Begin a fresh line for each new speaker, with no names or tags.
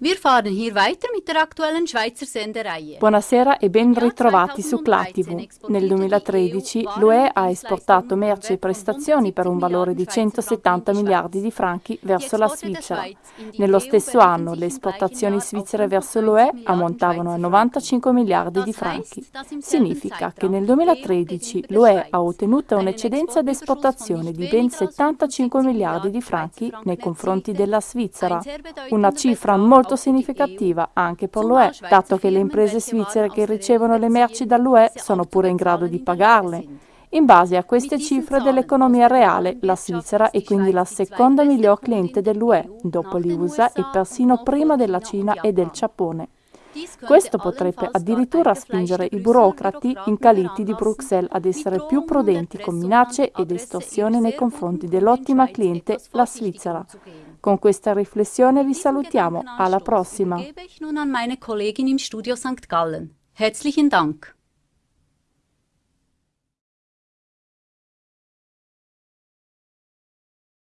Wir fahren hier weiter mit der aktuellen Schweizer Sendereihe.
Buonasera e ben ritrovati su CLATV. Nel 2013 l'UE ha esportato merci e prestazioni per un valore di 170 miliardi di franchi verso la Svizzera. Nello stesso anno le esportazioni svizzere verso l'UE ammontavano a 95 miliardi di franchi. Significa che nel 2013 l'UE ha ottenuto un'eccedenza d'esportazione di ben 75 miliardi di franchi nei confronti della Svizzera, una cifra molto molto significativa anche per l'UE, dato che le imprese svizzere che ricevono le merci dall'UE sono pure in grado di pagarle. In base a queste cifre dell'economia reale, la Svizzera è quindi la seconda miglior cliente dell'UE, dopo gli USA e persino prima della Cina e del Giappone. Questo potrebbe addirittura spingere i burocrati incaliti di Bruxelles ad essere più prudenti con minacce ed estorsioni nei confronti dell'ottima cliente, la Svizzera. Con questa riflessione vi salutiamo, alla prossima.
Herzlichen Dank.